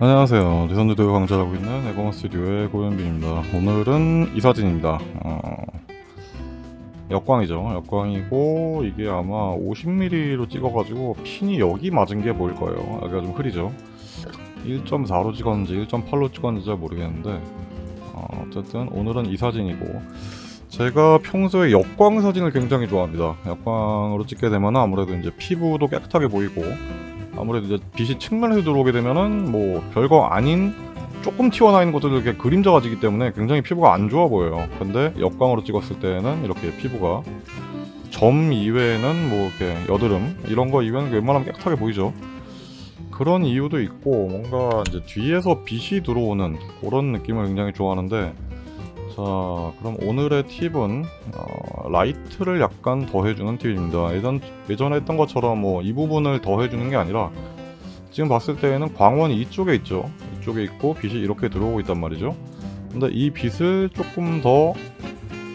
안녕하세요. 대선주도 강좌하고 있는 에고마 스튜디오의 고현빈입니다. 오늘은 이 사진입니다. 어, 역광이죠. 역광이고 이게 아마 50mm로 찍어가지고 핀이 여기 맞은 게 보일 거예요. 여기가 좀 흐리죠. 1.4로 찍었는지 1.8로 찍었는지 잘 모르겠는데 어, 어쨌든 오늘은 이 사진이고 제가 평소에 역광 사진을 굉장히 좋아합니다. 역광으로 찍게 되면 아무래도 이제 피부도 깨끗하게 보이고 아무래도 이제 빛이 측면에서 들어오게 되면은 뭐 별거 아닌 조금 튀어나와 있는 것들도 이렇게 그림자가 지기 때문에 굉장히 피부가 안 좋아 보여요. 근데 역광으로 찍었을 때는 이렇게 피부가 점 이외에는 뭐 이렇게 여드름 이런 거 이외에는 웬만하면 깨끗하게 보이죠. 그런 이유도 있고 뭔가 이제 뒤에서 빛이 들어오는 그런 느낌을 굉장히 좋아하는데 자 그럼 오늘의 팁은 어, 라이트를 약간 더해주는 팁입니다. 예전, 예전에 했던 것처럼 뭐 이 부분을 더해주는 게 아니라 지금 봤을 때에는 광원이 이쪽에 있죠. 이쪽에 있고 빛이 이렇게 들어오고 있단 말이죠. 근데 이 빛을 조금 더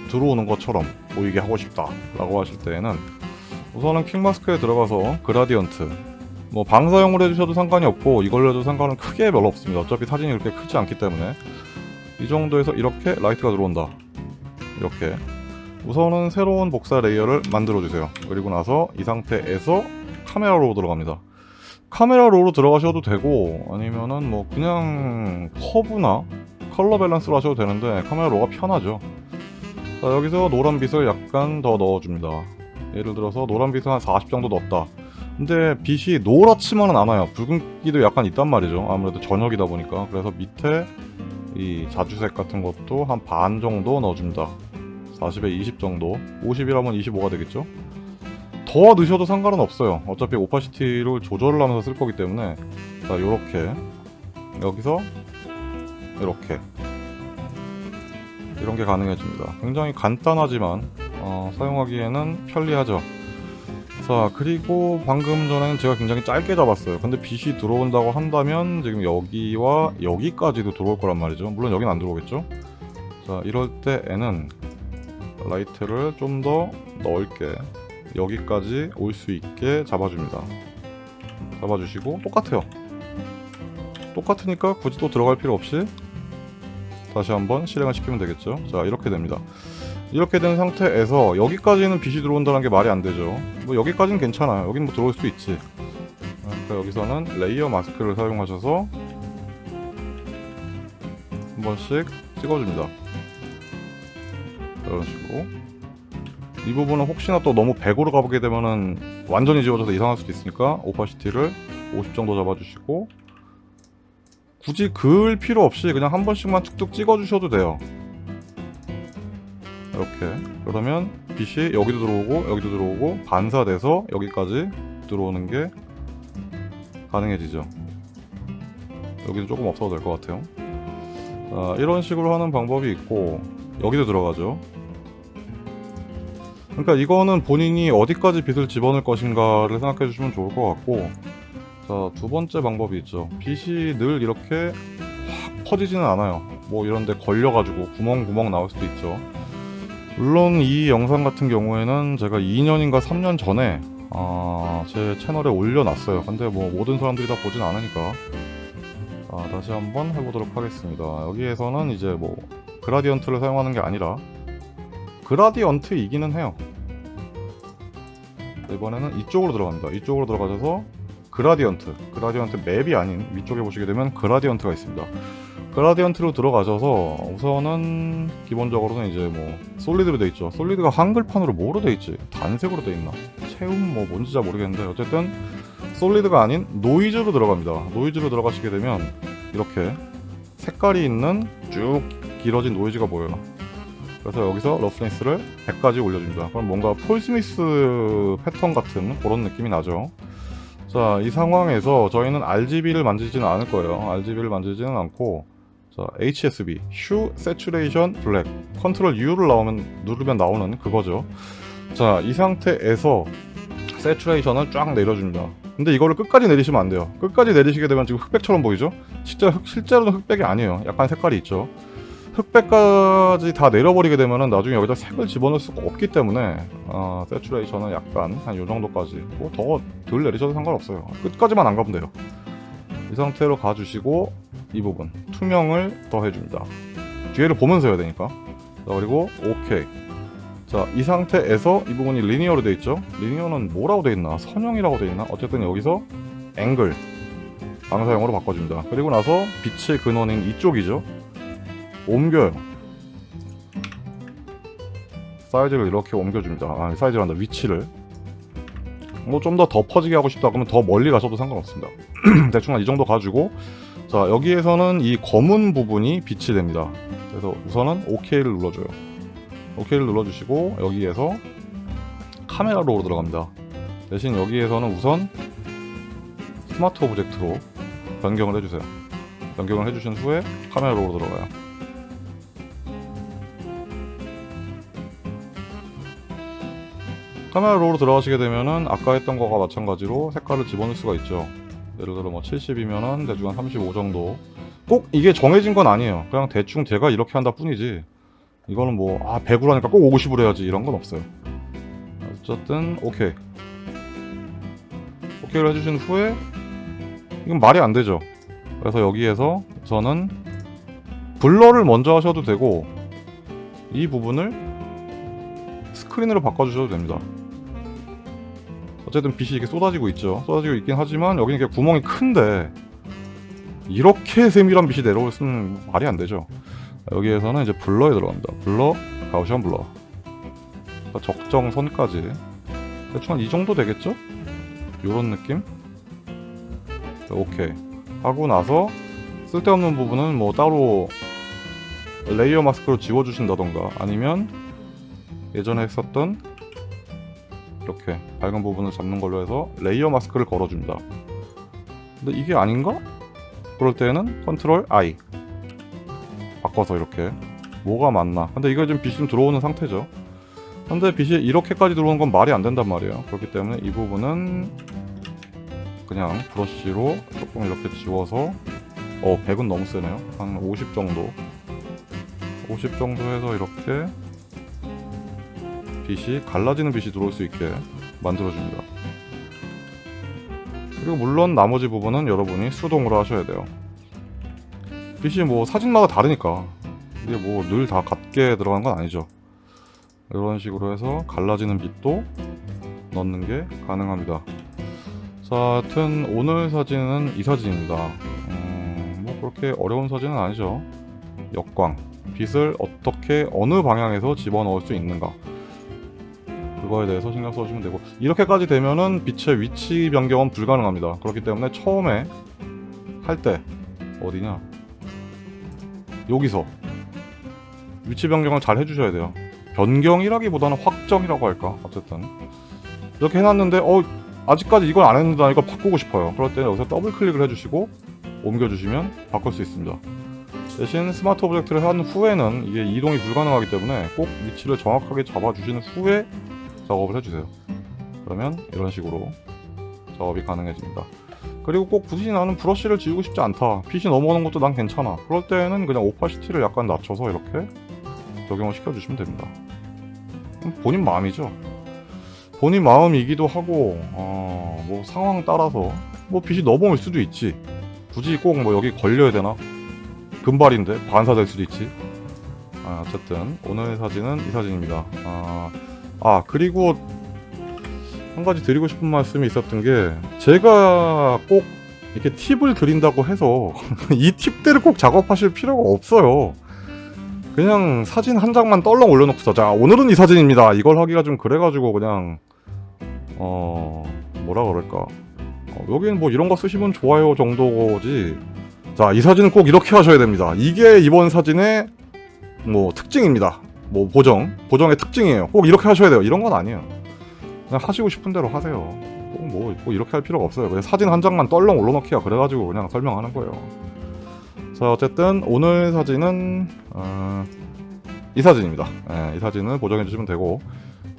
들어오는 것처럼 보이게 하고 싶다 라고 하실 때에는 우선은 quick mask에 들어가서 gradient 뭐 방사형으로 해주셔도 상관이 없고 이걸로 해도 상관은 크게 별로 없습니다. 어차피 사진이 그렇게 크지 않기 때문에 이 정도에서 이렇게 light가 들어온다. 이렇게. 우선은 새로운 복사 layer를 만들어 주세요. 그리고 나서 이 상태에서 Camera Raw 들어갑니다. Camera Raw로 들어가셔도 되고 아니면은 뭐 그냥 curve나 color balance로 하셔도 되는데 Camera Raw가 편하죠. 자 여기서 노란 빛을 약간 더 넣어줍니다. 예를 들어서 노란 빛을 한 40 정도 넣었다. 근데 빛이 노랗지만은 않아요. 붉은기도 약간 있단 말이죠. 아무래도 저녁이다 보니까. 그래서 밑에 이 자주색 같은 것도 한 반 정도 넣어줍니다. 40에 20 정도. 50이라면 25가 되겠죠? 더 넣으셔도 상관은 없어요. 어차피 오파시티를 조절을 하면서 쓸 거기 때문에. 자 요렇게. 여기서 이렇게. 이런 게 가능해집니다. 굉장히 간단하지만 어, 사용하기에는 편리하죠 자 그리고 방금 전에는 제가 굉장히 짧게 잡았어요. 근데 빛이 들어온다고 한다면 지금 여기와 여기까지도 들어올 거란 말이죠. 물론 여긴 안 들어오겠죠? 자 이럴 때에는 라이트를 좀 더 넓게 여기까지 올 수 있게 잡아줍니다. 잡아주시고 똑같아요. 똑같으니까 굳이 또 들어갈 필요 없이 다시 한번 실행을 시키면 되겠죠? 자 이렇게 됩니다 이렇게 된 상태에서 여기까지는 빛이 들어온다는 게 말이 안 되죠. 뭐 여기까지는 괜찮아요. 여긴 뭐 들어올 수 있지. 그러니까 여기서는 layer mask를 사용하셔서 한 번씩 찍어줍니다. 이런 식으로. 이 부분은 혹시나 또 너무 100으로 가보게 되면은 완전히 지워져서 이상할 수도 있으니까 오파시티를 50 정도 잡아주시고 굳이 그을 필요 없이 그냥 한 번씩만 툭툭 찍어주셔도 돼요 이렇게. 그러면 빛이 여기도 들어오고 여기도 들어오고 반사돼서 여기까지 들어오는 게 가능해지죠. 여기도 조금 없어도 될 것 같아요. 자, 이런 식으로 하는 방법이 있고 여기도 들어가죠. 그러니까 이거는 본인이 어디까지 빛을 집어넣을 것인가를 생각해 주시면 좋을 것 같고 자 두 번째 방법이 있죠. 빛이 늘 이렇게 확 퍼지지는 않아요. 뭐 이런데 걸려가지고 구멍구멍 나올 수도 있죠 물론 이 영상 같은 경우에는 제가 2년인가 3년 전에 아, 제 채널에 올려놨어요. 근데 뭐 모든 사람들이 다 보진 않으니까. 자, 다시 한번 해보도록 하겠습니다. 여기에서는 이제 뭐 그라디언트를 사용하는 게 아니라 그라디언트 이기는 해요. 이번에는 이쪽으로 들어갑니다. 이쪽으로 들어가셔서 그라디언트 그라디언트 맵이 아닌 위쪽에 보시게 되면 그라디언트가 있습니다 그라디언트로 들어가셔서 우선은 기본적으로는 이제 뭐 솔리드로 돼 있죠. 솔리드가 한글판으로 뭐로 돼 있지? 단색으로 돼 있나? 채움 뭐 뭔지 잘 모르겠는데 어쨌든 solid가 아닌 노이즈로 들어갑니다. 노이즈로 들어가시게 되면 이렇게 색깔이 있는 쭉 길어진 노이즈가 보여요. 그래서 여기서 roughness를 100까지 올려줍니다. 그럼 뭔가 폴 스미스 패턴 같은 그런 느낌이 나죠. 자, 이 상황에서 저희는 RGB를 만들지는 않을 거예요. RGB를 만들지는 않고 자, HSB, Hue Saturation Black 컨트롤 U를 나오면 누르면 나오는 그거죠. 자, 이 상태에서 saturation을 쫙 내려줍니다. 근데 이거를 끝까지 내리시면 안 돼요. 끝까지 내리시게 되면 지금 흑백처럼 보이죠? 진짜 흑, 실제로는 흑백이 아니에요. 약간 색깔이 있죠. 흑백까지 다 내려버리게 되면은 나중에 여기다 색을 집어넣을 수가 없기 때문에 어, saturation은 약간 한 요 정도까지 뭐 더 덜 내리셔도 상관없어요 끝까지만 안 가면 돼요 이 상태로 가주시고 이 부분 투명을 더 해줍니다. 뒤에를 보면서 해야 되니까. 자 그리고 오케이 자 이 상태에서 이 부분이 linear로 되어 있죠? 리니어는 뭐라고 되어 있나? 선형이라고 되어 있나? 어쨌든 여기서 앵글 방사형으로 바꿔줍니다. 그리고 나서 빛의 근원인 이쪽이죠? 옮겨요. 사이즈를 이렇게 옮겨줍니다. 아 사이즈란다. 위치를. 뭐 좀더 덮어지게 하고 싶다 그러면 더 멀리 가셔도 상관없습니다. 대충 한 이 정도 가지고 자 여기에서는 이 검은 부분이 빛이 됩니다. 그래서 우선은 OK를 눌러줘요. OK를 눌러주시고 여기에서 Camera Raw 들어갑니다. 대신 여기에서는 우선 smart object로 변경을 해주세요. 변경을 해주신 후에 Camera Raw 들어가요. 카메라 로로 들어가시게 되면은 아까 했던 거가 마찬가지로 색깔을 집어넣을 수가 있죠 예를 들어 뭐 70이면은 대충 한 35 정도. 꼭 이게 정해진 건 아니에요. 그냥 대충 제가 이렇게 한다 뿐이지. 이거는 뭐 아 100으로 하니까 꼭 50으로 해야지 이런 건 없어요. 어쨌든 오케이. 오케이를 해주신 후에 이건 말이 안 되죠. 그래서 여기에서 우선은 블러를 먼저 하셔도 되고 이 부분을 스크린으로 바꿔주셔도 됩니다 어쨌든 빛이 이렇게 쏟아지고 있죠. 쏟아지고 있긴 하지만 여기는 이렇게 구멍이 큰데 이렇게 세밀한 빛이 수는 말이 안 되죠. 여기에서는 이제 블러에 들어갑니다. 블러, 가우시안 블러. 적정선까지. 대충 한 이 정도 되겠죠? 요런 느낌? 자, 오케이. 하고 나서 쓸데없는 부분은 뭐 따로 layer mask로 지워주신다던가 아니면 예전에 했었던 이렇게 밝은 부분을 잡는 걸로 해서 layer mask를 걸어줍니다. 근데 이게 아닌가? 그럴 때는 컨트롤 I 바꿔서 이렇게 뭐가 맞나. 근데 이거 지금 빛이 좀 들어오는 상태죠. 근데 빛이 이렇게까지 들어오는 건 말이 안 된단 말이에요. 그렇기 때문에 이 부분은 그냥 브러쉬로 조금 이렇게 지워서 어 100은 너무 세네요. 한 50 정도. 50 정도 해서 이렇게 빛이 갈라지는 빛이 들어올 수 있게 만들어줍니다. 그리고 물론 나머지 부분은 여러분이 수동으로 하셔야 돼요. 빛이 뭐 사진마다 다르니까 이게 뭐 늘 다 같게 들어간 건 아니죠. 이런 식으로 해서 갈라지는 빛도 넣는 게 가능합니다. 자 하여튼 오늘 사진은 이 사진입니다. 음, 뭐 그렇게 어려운 사진은 아니죠. 역광. 빛을 어떻게 어느 방향에서 집어넣을 수 있는가 그거에 대해서 신경 써주시면 되고 이렇게까지 되면은 빛의 위치 변경은 불가능합니다. 그렇기 때문에 처음에 할 때 어디냐? 여기서 위치 변경을 잘 해주셔야 돼요. 변경이라기보다는 확정이라고 할까? 어쨌든. 이렇게 해놨는데 어 아직까지 이걸 안 했는데 나 이걸 바꾸고 싶어요. 그럴 때는 여기서 더블 클릭을 해주시고 옮겨주시면 바꿀 수 있습니다. 대신 smart object를 한 후에는 이게 이동이 불가능하기 때문에 꼭 위치를 정확하게 잡아주신 후에 작업을 해주세요. 그러면 이런 식으로 작업이 가능해집니다. 그리고 꼭 굳이 나는 브러쉬를 지우고 싶지 않다. 빛이 넘어오는 것도 난 괜찮아. 그럴 때는 그냥 opacity를 약간 낮춰서 이렇게 적용을 시켜주시면 됩니다. 본인 마음이죠? 본인 마음이기도 하고 어, 뭐 상황 따라서 뭐 빛이 넘어올 수도 있지. 굳이 꼭 뭐 여기 걸려야 되나? 금발인데 반사될 수도 있지. 아, 어쨌든 오늘 사진은 이 사진입니다. 아, 아 그리고 한 가지 드리고 싶은 말씀이 있었던 게 제가 꼭 이렇게 팁을 드린다고 해서 이 팁대로 꼭 작업하실 필요가 없어요. 그냥 사진 한 장만 떨렁 올려놓고서 자 오늘은 이 사진입니다. 이걸 하기가 좀 그래가지고 그냥 어 뭐라 그럴까. 어, 여기는 뭐 이런 거 쓰시면 좋아요 정도지. 자 이 사진은 꼭 이렇게 하셔야 됩니다. 이게 이번 사진의 뭐 특징입니다 뭐 보정 보정의 특징이에요. 꼭 이렇게 하셔야 돼요. 이런 건 아니에요. 그냥 하시고 싶은 대로 하세요. 뭐, 뭐 이렇게 할 필요가 없어요. 그냥 사진 한 장만 떨렁 올려놓기가 그래가지고 그냥 설명하는 거예요. 자 어쨌든 오늘 사진은 어, 이 사진입니다. 네, 이 사진은 보정해 주시면 되고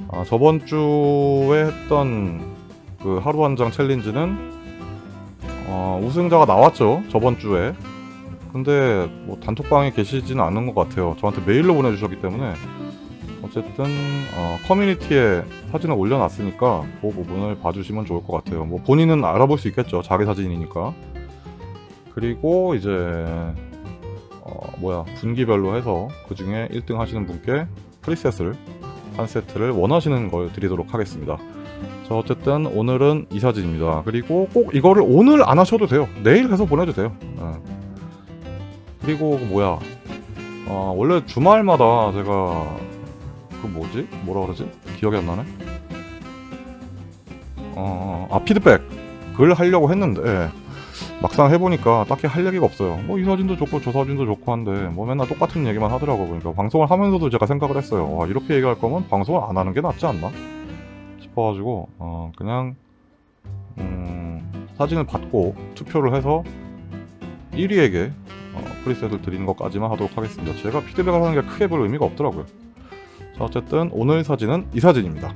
어, 저번 주에 했던 그 하루 한 장 챌린지는 어, 우승자가 나왔죠. 저번 주에 근데 뭐 단톡방에 계시지는 않은 것 같아요 저한테 메일로 보내주셨기 때문에 어쨌든 어, 커뮤니티에 사진을 올려놨으니까 그 부분을 봐주시면 좋을 것 같아요 뭐 본인은 알아볼 수 있겠죠 자기 사진이니까 그리고 이제 어, 뭐야 분기별로 해서 그 중에 1등 하시는 분께 프리셋을 한 세트를 원하시는 걸 드리도록 하겠습니다. 자 어쨌든 오늘은 이 사진입니다. 그리고 꼭 이거를 오늘 안 하셔도 돼요. 내일 해서 보내도 돼요. 예. 그리고 그 뭐야 어, 원래 주말마다 제가 그 뭐지 뭐라 그러지 기억이 안 나네. 어, 아 피드백 글 하려고 했는데 막상 해보니까 딱히 할 얘기가 없어요. 뭐 이 사진도 좋고 저 사진도 좋고 한데 뭐 맨날 똑같은 얘기만 하더라고. 그러니까 방송을 하면서도 제가 생각을 했어요. 와, 이렇게 얘기할 거면 방송을 안 하는 게 낫지 않나 싶어가지고 어, 그냥 음, 사진을 받고 투표를 해서 1위에게 어, 프리셋을 드리는 것까지만 하도록 하겠습니다. 제가 피드백을 하는 게 크게 별 의미가 없더라고요. 자 어쨌든 오늘 사진은 이 사진입니다.